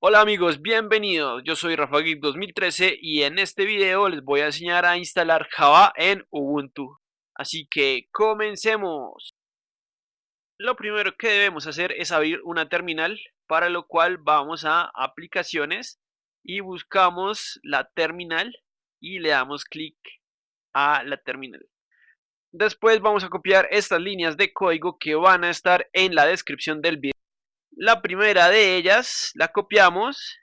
Hola amigos, bienvenidos. Yo soy Rafa Geek 2013 y en este video les voy a enseñar a instalar Java en Ubuntu. Así que comencemos. Lo primero que debemos hacer es abrir una terminal, para lo cual vamos a aplicaciones y buscamos la terminal y le damos clic a la terminal. Después vamos a copiar estas líneas de código que van a estar en la descripción del video. La primera de ellas la copiamos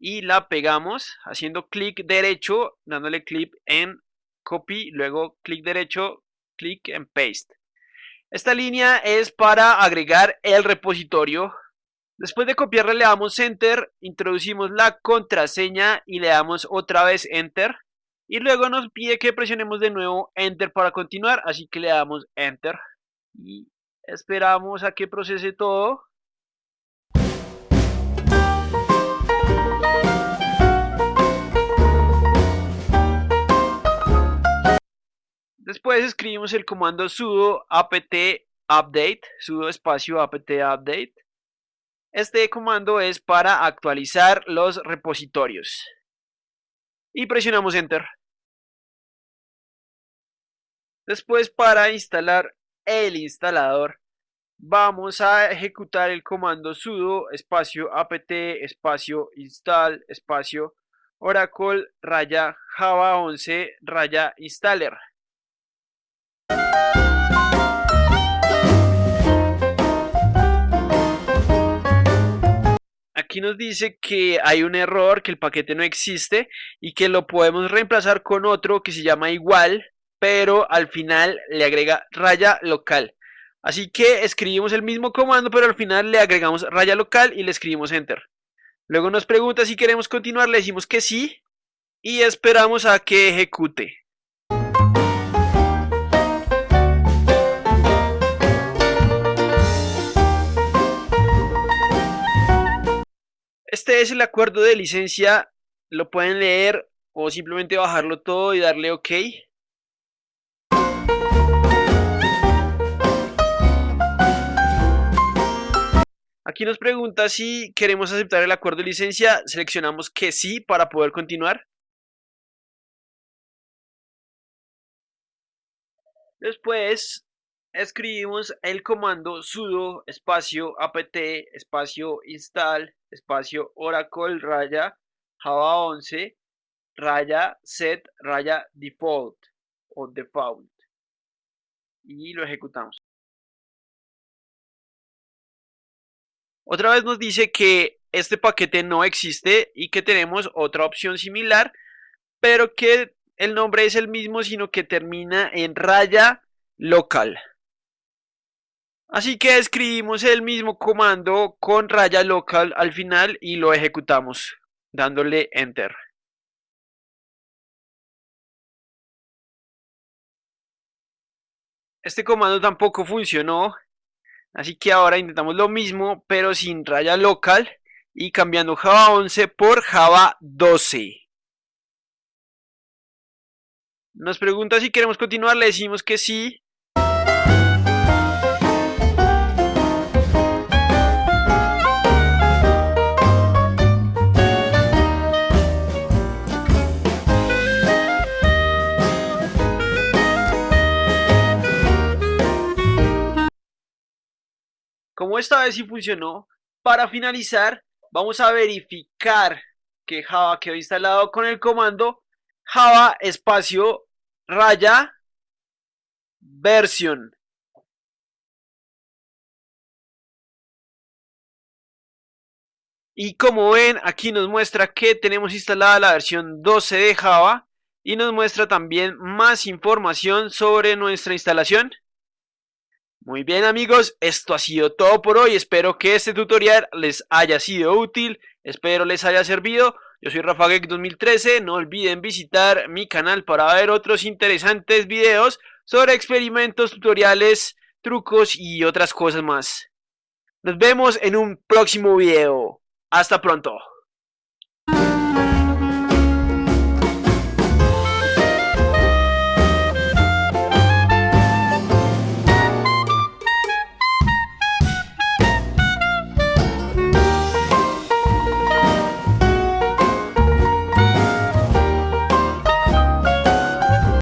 y la pegamos haciendo clic derecho, dándole clic en copy, luego clic derecho, clic en paste. Esta línea es para agregar el repositorio. Después de copiarla le damos enter, introducimos la contraseña y le damos otra vez enter. Y luego nos pide que presionemos de nuevo enter para continuar, así que le damos enter. Y esperamos a que procese todo. Después escribimos el comando sudo apt update, sudo espacio apt update. Este comando es para actualizar los repositorios. Y presionamos enter. Después para instalar el instalador vamos a ejecutar el comando sudo espacio apt espacio install espacio oracle raya java 11 raya installer. Aquí nos dice que hay un error, que el paquete no existe y que lo podemos reemplazar con otro que se llama igual, pero al final le agrega raya local. Así que escribimos el mismo comando, pero al final le agregamos raya local y le escribimos enter. Luego nos pregunta si queremos continuar, le decimos que sí y esperamos a que ejecute. Este es el acuerdo de licencia, lo pueden leer o simplemente bajarlo todo y darle OK. Aquí nos pregunta si queremos aceptar el acuerdo de licencia, seleccionamos que sí para poder continuar. Después escribimos el comando sudo espacio apt espacio install espacio oracle raya java 11 raya set raya default o default y lo ejecutamos. Otra vez nos dice que este paquete no existe y que tenemos otra opción similar, pero que el nombre es el mismo, sino que termina en raya local. Así que escribimos el mismo comando con raya local al final y lo ejecutamos dándole enter. Este comando tampoco funcionó, así que ahora intentamos lo mismo pero sin raya local y cambiando Java 11 por Java 12. Nos pregunta si queremos continuar, le decimos que sí Esta vez sí funcionó, para finalizar vamos a verificar que Java quedó instalado con el comando Java espacio raya versión. Y como ven, aquí nos muestra que tenemos instalada la versión 12 de Java y nos muestra también más información sobre nuestra instalación. Muy bien amigos, esto ha sido todo por hoy, espero que este tutorial les haya sido útil, espero les haya servido. Yo soy RafaGeek 2013, no olviden visitar mi canal para ver otros interesantes videos sobre experimentos, tutoriales, trucos y otras cosas más. Nos vemos en un próximo video. Hasta pronto.